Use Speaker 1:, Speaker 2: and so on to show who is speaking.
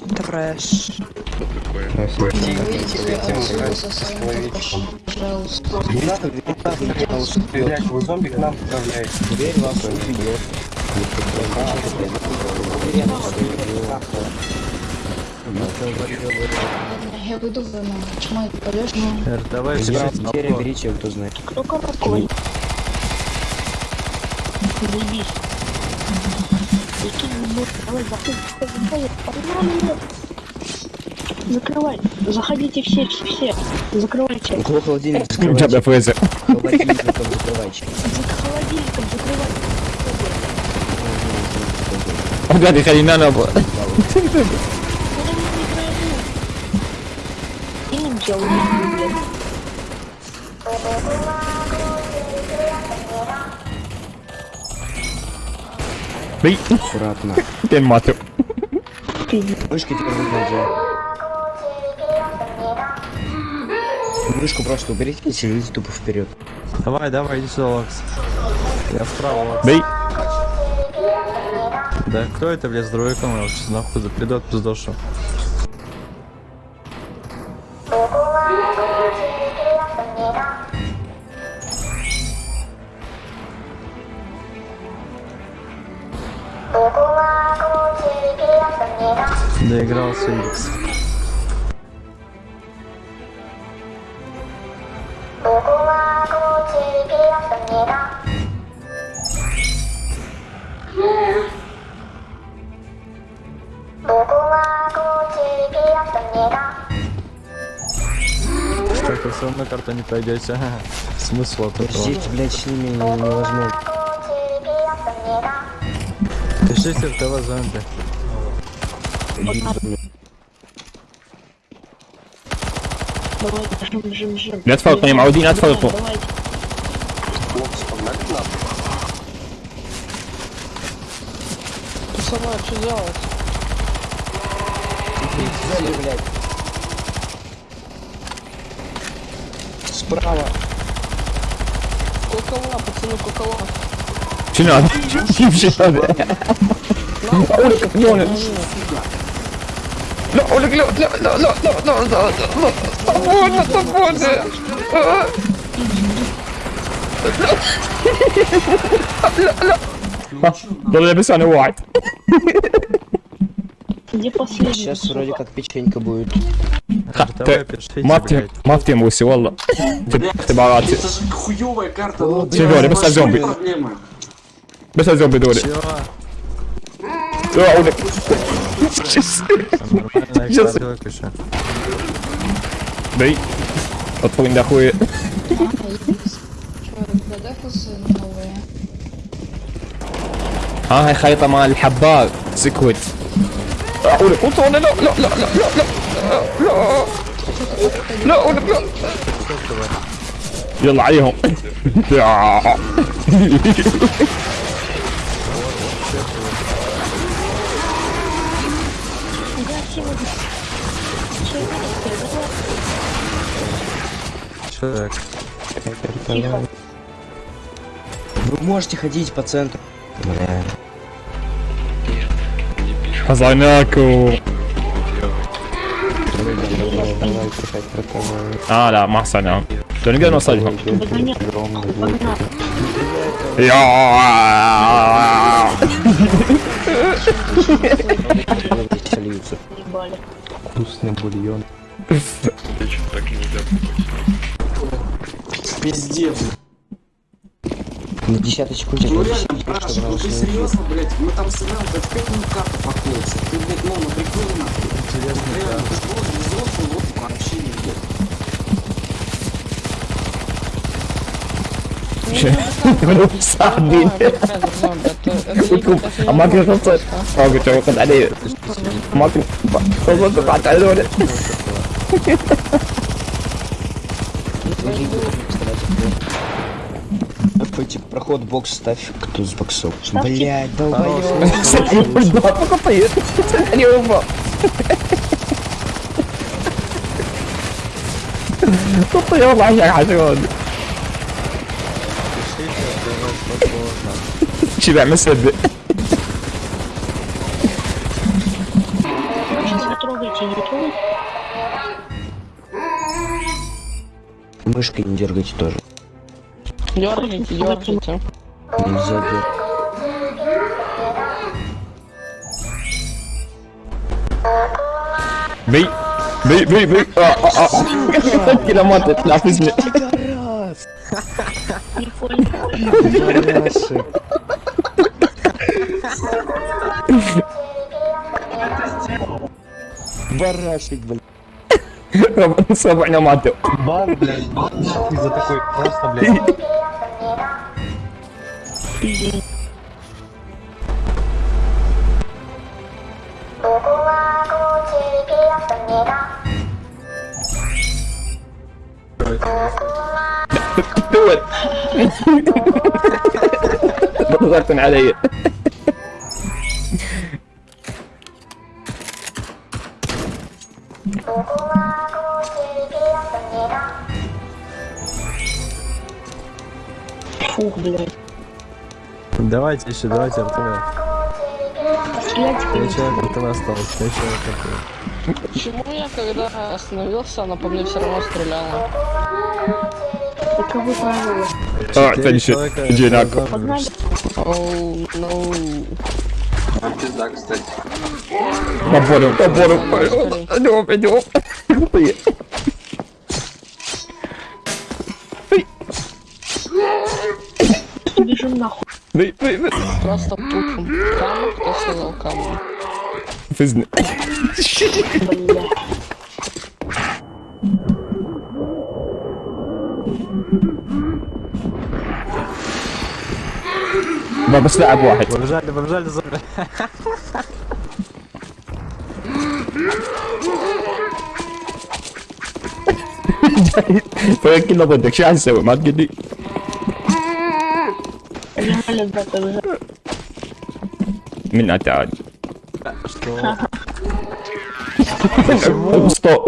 Speaker 1: Трэш.
Speaker 2: Что такое?
Speaker 3: Не надо, не надо, не надо, блядь, вы зомби к нам отправляете.
Speaker 4: Дверь вас убьет.
Speaker 2: Я выйду за нами. Почему я
Speaker 5: полежу? Давай,
Speaker 4: берите, кто знает.
Speaker 6: Кто какой? Заебись. Закрывай. Заходите все, все, все. Закрывайте.
Speaker 4: Около холодильника закрывайте.
Speaker 7: Тебя ФС.
Speaker 4: Холодильником закрывайте.
Speaker 6: Холодильником закрывайте.
Speaker 7: О, да, ты хрена на было.
Speaker 6: Я не делаю, блядь.
Speaker 4: Аккуратно.
Speaker 7: Ти мати.
Speaker 4: Мышки теперь выгнать же. Мышку просто уберите и селите тупо вперед.
Speaker 5: Давай, давай, иди сюда, Лакс. Я справа, Лакс.
Speaker 7: Бей.
Speaker 5: Да кто это, блядь, с сейчас нахуй придет пиздошу. Доигрался Икс. Вы все равно карту не пройдете. Смысл от этого?
Speaker 4: Здесь, блядь, с ними невозможно.
Speaker 5: Пишите в ТВ зомби.
Speaker 7: لا تفرقوا يا معودين لا تفرقوا
Speaker 1: сама, что делать?
Speaker 4: Сзади, блядь. Справа.
Speaker 1: Кокола, пацаны,
Speaker 7: кокола. Че надо? Че надо? Улика, не, он. No, Olle, no, no, no, no, no, no, no, no, свобода, свобода. Даже написано white.
Speaker 6: Где последний?
Speaker 4: Сейчас вроде как печенька будет.
Speaker 7: Мартин, Мартин, Уси, Валла. Ты балат.
Speaker 8: Это же хуёвая карта.
Speaker 7: Серёга,
Speaker 8: без
Speaker 7: зомби.
Speaker 5: Без
Speaker 7: зомби,
Speaker 5: дури. Hör
Speaker 7: ohne. Nej. Jag tog
Speaker 2: in det sju.
Speaker 7: ها هاي خريطة مال الحبار سكوت أقول قلت لا لا لا لا لا لا لا لا لا يلا عليهم
Speaker 5: Так. Тихо.
Speaker 4: Вы можете ходить по центру. Бля.
Speaker 7: Хазаняку. А, да, Масаня. Ты не
Speaker 6: гонялся, Альфа?
Speaker 7: Я.
Speaker 4: Сольются.
Speaker 5: Вкусный бульон.
Speaker 8: Пиздец.
Speaker 4: На десяточку тебе.
Speaker 8: Ну реально, Параша, ну ты серьезно, блядь? Мы там сыграем, это как ему карта покоится. Ты, блядь, ну, на приколе нахуй.
Speaker 5: Интересно,
Speaker 8: Реально,
Speaker 5: да.
Speaker 8: ты же просто взрослый, вот вообще не блядь.
Speaker 7: Wenn du
Speaker 4: Sardin. Проход бокс ставь, кто с боксов. Блять,
Speaker 5: давай.
Speaker 7: Кстати, да,
Speaker 6: пока поедет. Ci vermesebi.
Speaker 4: Мышкой не дергайте тоже.
Speaker 1: Дергайте, дергайте.
Speaker 4: Нельзя дергать.
Speaker 7: Bey Bey bey bey Aa, aa, aa. Kilometre laf izle.
Speaker 4: Не понял. Барашек, блядь.
Speaker 7: Роман Саваня
Speaker 3: маты. Бар, блядь, из-за такой просто, блядь.
Speaker 7: Do it. ضغطت علي
Speaker 6: Фух, блядь.
Speaker 5: Давайте еще, давайте РТВ.
Speaker 6: Стреляйте,
Speaker 5: Три человека РТВ осталось, три человека РТВ.
Speaker 1: Почему я, когда остановился, она по мне все равно стреляла?
Speaker 6: Таковы правила.
Speaker 7: Alright, thank
Speaker 5: you.
Speaker 7: Иди
Speaker 5: на
Speaker 6: Погнали.
Speaker 1: Оу, ноу.
Speaker 8: А пизда, кстати.
Speaker 7: Поборю, поборю. Идем, идем.
Speaker 6: Бежим нахуй. Дай, дай, дай.
Speaker 1: Просто тупим. Каму, кто сказал каму?
Speaker 7: Ты
Speaker 6: знаешь.
Speaker 7: ما بس لاعب واحد.
Speaker 5: برجع لي برجع
Speaker 7: لي زبر كله ضدك شو حنسوي ما
Speaker 6: تقلي
Speaker 7: من
Speaker 5: اتعاد
Speaker 7: اسطو